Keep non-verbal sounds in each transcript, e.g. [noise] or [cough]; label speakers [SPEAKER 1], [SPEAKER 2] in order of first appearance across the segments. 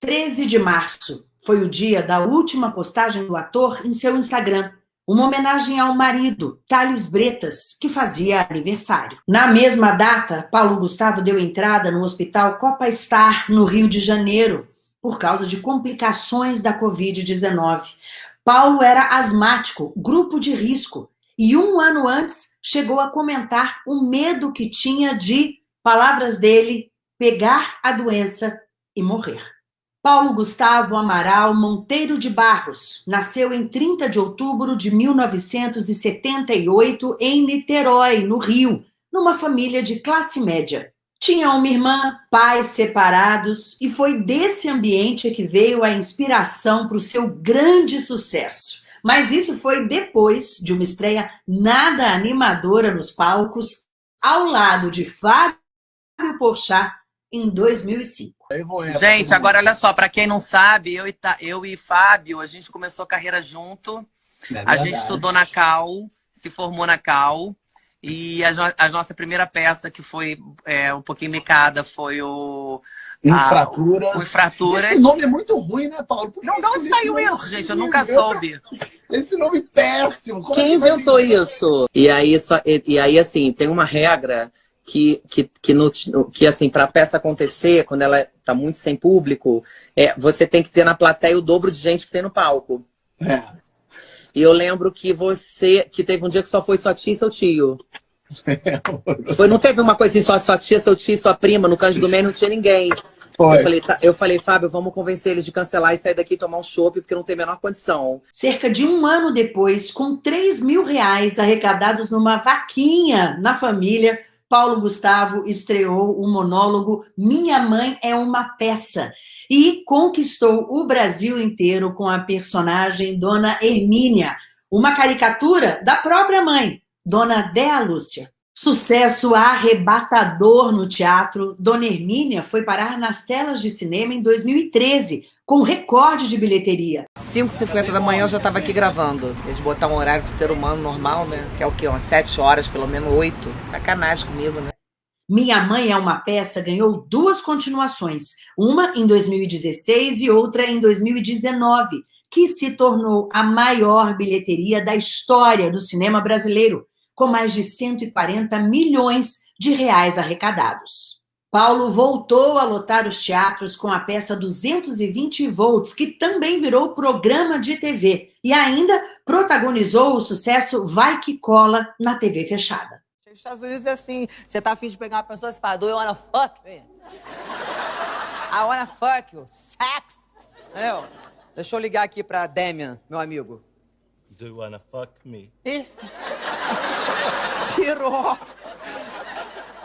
[SPEAKER 1] 13 de março foi o dia da última postagem do ator em seu Instagram, uma homenagem ao marido, Thales Bretas, que fazia aniversário. Na mesma data, Paulo Gustavo deu entrada no Hospital Copa Star, no Rio de Janeiro, por causa de complicações da Covid-19. Paulo era asmático, grupo de risco, e um ano antes chegou a comentar o medo que tinha de, palavras dele, pegar a doença e morrer. Paulo Gustavo Amaral Monteiro de Barros nasceu em 30 de outubro de 1978 em Niterói, no Rio, numa família de classe média. Tinha uma irmã, pais separados, e foi desse ambiente que veio a inspiração para o seu grande sucesso. Mas isso foi depois de uma estreia nada animadora nos palcos, ao lado de Fábio Porchat, em 2005.
[SPEAKER 2] Gente, agora olha só, para quem não sabe, eu e, eu e Fábio, a gente começou a carreira junto, é a gente estudou na Cal, se formou na Cal, e a, a nossa primeira peça, que foi é, um pouquinho micada, foi o...
[SPEAKER 3] Infratura.
[SPEAKER 2] o Infratura.
[SPEAKER 3] Esse nome é muito ruim, né, Paulo?
[SPEAKER 2] Porque não, de onde saiu isso, gente? Eu nunca soube.
[SPEAKER 3] Esse nome péssimo.
[SPEAKER 4] Como Quem inventou isso? E aí, só, e, e aí, assim, tem uma regra que, que, que, no, que assim, para a peça acontecer, quando ela está muito sem público, é, você tem que ter na plateia o dobro de gente que tem no palco. É. E eu lembro que você, que teve um dia que só foi sua tia e seu tio. [laughs] foi, não teve uma coisa assim, só sua tia, seu tio e sua prima, no Canto do Meio não tinha ninguém. Eu falei, tá, eu falei, Fábio, vamos convencer eles de cancelar e sair daqui e tomar um chopp, porque não tem a menor condição.
[SPEAKER 1] Cerca de um ano depois, com 3 mil reais arrecadados numa vaquinha na família, Paulo Gustavo estreou o monólogo Minha Mãe é uma Peça e conquistou o Brasil inteiro com a personagem Dona Hermínia, uma caricatura da própria mãe, Dona Dea Lúcia. Sucesso arrebatador no teatro, Dona Hermínia foi parar nas telas de cinema em 2013, com recorde de bilheteria.
[SPEAKER 4] 5h50 da manhã eu já estava aqui gravando. Eles botaram um horário pro ser humano normal, né? Que é o quê? Umas 7 horas, pelo menos 8. Sacanagem comigo, né?
[SPEAKER 1] Minha Mãe é uma peça ganhou duas continuações, uma em 2016 e outra em 2019, que se tornou a maior bilheteria da história do cinema brasileiro, com mais de 140 milhões de reais arrecadados. Paulo voltou a lotar os teatros com a peça 220 volts, que também virou programa de TV e ainda protagonizou o sucesso Vai Que Cola na TV fechada.
[SPEAKER 5] Nos Estados Unidos é assim, você tá afim de pegar uma pessoa, você fala, do you wanna fuck me? I wanna fuck you, sex. Entendeu? Deixa eu ligar aqui pra Damian, meu amigo.
[SPEAKER 6] Do you wanna fuck me?
[SPEAKER 5] Ih! [laughs] Pirou!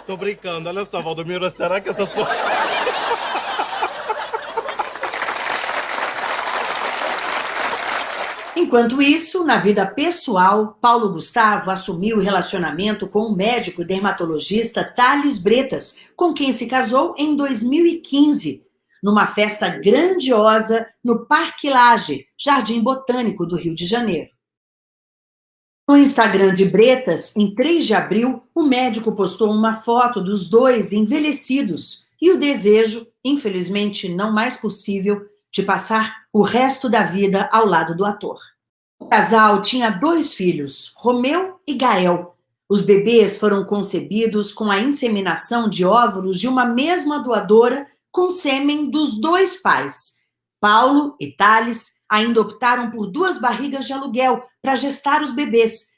[SPEAKER 6] Tô brincando. Olha só, Valdomiro, será que essa sua...
[SPEAKER 1] Enquanto isso, na vida pessoal, Paulo Gustavo assumiu o relacionamento com o médico dermatologista Thales Bretas, com quem se casou em 2015, numa festa grandiosa no Parque Lage, Jardim Botânico do Rio de Janeiro. No Instagram de Bretas, em 3 de abril, o médico postou uma foto dos dois envelhecidos e o desejo, infelizmente não mais possível, de passar o resto da vida ao lado do ator. O casal tinha dois filhos, Romeu e Gael. Os bebês foram concebidos com a inseminação de óvulos de uma mesma doadora com sêmen dos dois pais. Paulo e Thales ainda optaram por duas barrigas de aluguel para gestar os bebês.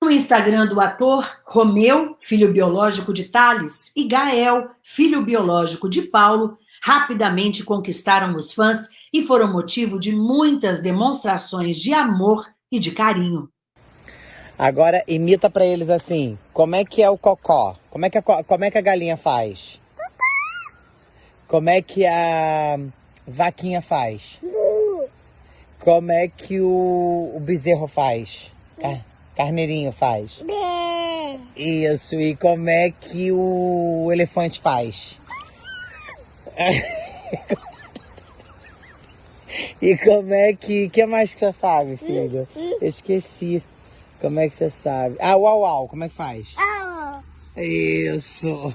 [SPEAKER 1] No Instagram do ator, Romeu, filho biológico de Thales, e Gael, filho biológico de Paulo, rapidamente conquistaram os fãs e foram motivo de muitas demonstrações de amor e de carinho.
[SPEAKER 4] Agora imita para eles assim, como é que é o cocó? Como é que a, como é que a galinha faz? Como é que a vaquinha faz? Como é que o, o bezerro faz? Car carneirinho faz? Isso, e como é que o elefante faz? [laughs] e como é que... que mais que você sabe, filho? Eu esqueci. Como é que você sabe? Ah, uau, uau, como é que faz? Isso.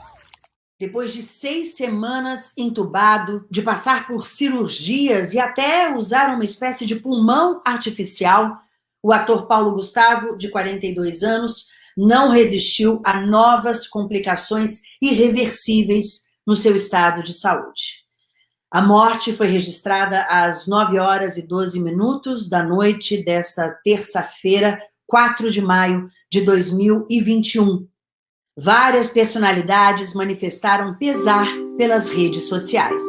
[SPEAKER 1] Depois de seis semanas entubado, de passar por cirurgias e até usar uma espécie de pulmão artificial, o ator Paulo Gustavo, de 42 anos, não resistiu a novas complicações irreversíveis no seu estado de saúde. A morte foi registrada às 9 horas e 12 minutos da noite desta terça-feira, 4 de maio de 2021. Várias personalidades manifestaram pesar pelas redes sociais.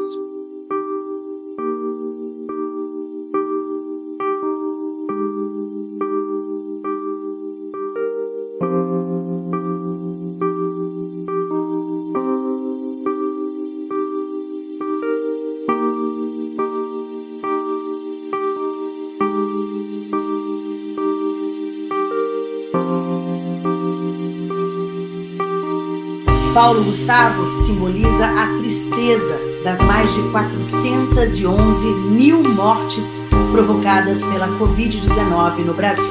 [SPEAKER 1] Paulo Gustavo simboliza a tristeza das mais de 411 mil mortes provocadas pela Covid-19 no Brasil.